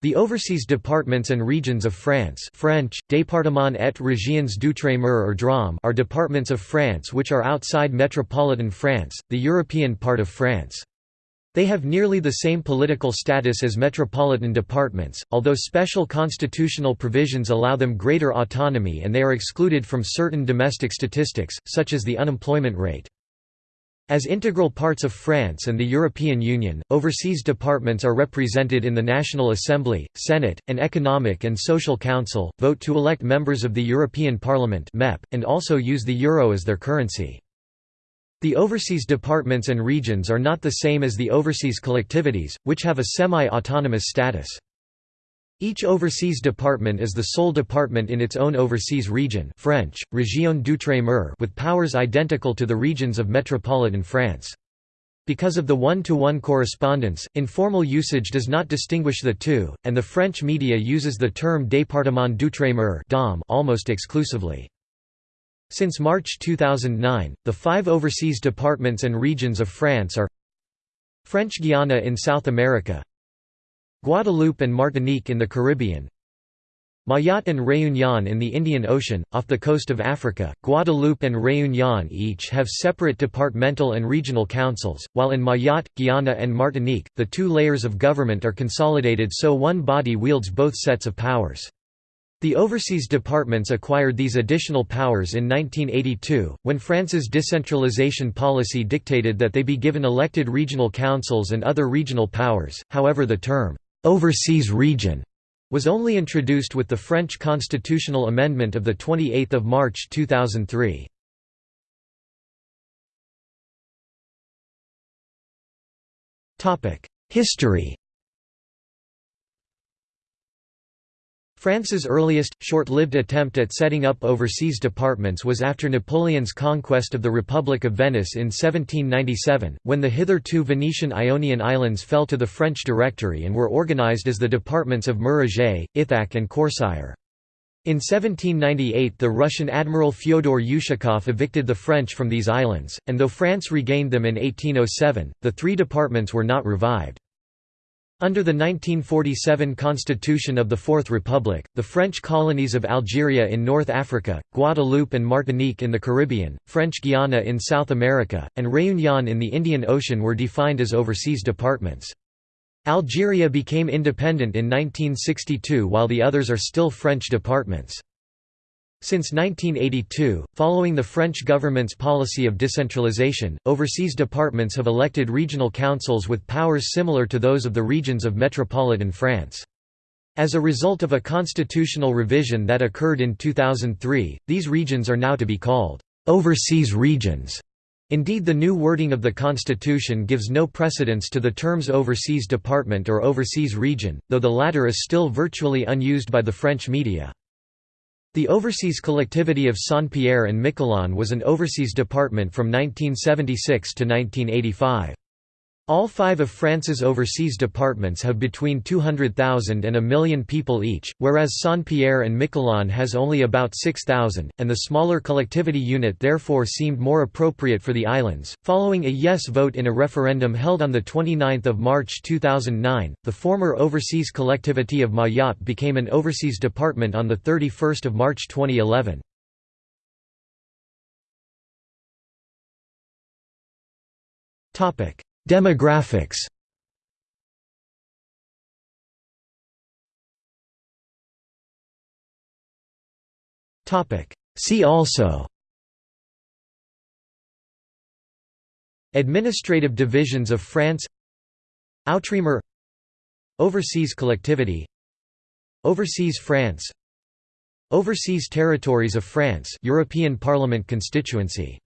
The overseas departments and regions of France French, Département et régions d'outre-mer or DROM are departments of France which are outside metropolitan France, the European part of France. They have nearly the same political status as metropolitan departments, although special constitutional provisions allow them greater autonomy and they are excluded from certain domestic statistics, such as the unemployment rate. As integral parts of France and the European Union, overseas departments are represented in the National Assembly, Senate, and Economic and Social Council, vote to elect members of the European Parliament and also use the euro as their currency. The overseas departments and regions are not the same as the overseas collectivities, which have a semi-autonomous status. Each overseas department is the sole department in its own overseas region French, Région d'outre-mer with powers identical to the regions of metropolitan France. Because of the one-to-one -one correspondence, informal usage does not distinguish the two, and the French media uses the term département d'outre-mer almost exclusively. Since March 2009, the five overseas departments and regions of France are French Guiana in South America Guadeloupe and Martinique in the Caribbean Mayotte and Réunion in the Indian Ocean, off the coast of Africa. Guadeloupe and Réunion each have separate departmental and regional councils, while in Mayotte, Guyana, and Martinique, the two layers of government are consolidated so one body wields both sets of powers. The overseas departments acquired these additional powers in 1982, when France's decentralization policy dictated that they be given elected regional councils and other regional powers, however the term overseas region was only introduced with the French constitutional amendment of 28 March 2003. History France's earliest, short-lived attempt at setting up overseas departments was after Napoleon's conquest of the Republic of Venice in 1797, when the hitherto Venetian Ionian Islands fell to the French Directory and were organized as the departments of Mer-Égée, Ithaque and Corcyre. In 1798 the Russian admiral Fyodor Ushakov evicted the French from these islands, and though France regained them in 1807, the three departments were not revived. Under the 1947 constitution of the Fourth Republic, the French colonies of Algeria in North Africa, Guadeloupe and Martinique in the Caribbean, French Guiana in South America, and Réunion in the Indian Ocean were defined as overseas departments. Algeria became independent in 1962 while the others are still French departments. Since 1982, following the French government's policy of decentralization, overseas departments have elected regional councils with powers similar to those of the regions of metropolitan France. As a result of a constitutional revision that occurred in 2003, these regions are now to be called overseas regions. Indeed the new wording of the constitution gives no precedence to the terms overseas department or overseas region, though the latter is still virtually unused by the French media. The overseas collectivity of Saint-Pierre and Miquelon was an overseas department from 1976 to 1985. All five of France's overseas departments have between 200,000 and a million people each, whereas Saint-Pierre and Miquelon has only about 6,000, and the smaller collectivity unit therefore seemed more appropriate for the islands. Following a yes vote in a referendum held on 29 March 2009, the former overseas collectivity of Mayotte became an overseas department on 31 March 2011. Topic Demographics. See also. Administrative divisions of France. Outremer. Overseas collectivity. Overseas France. Overseas territories of France. European Parliament constituency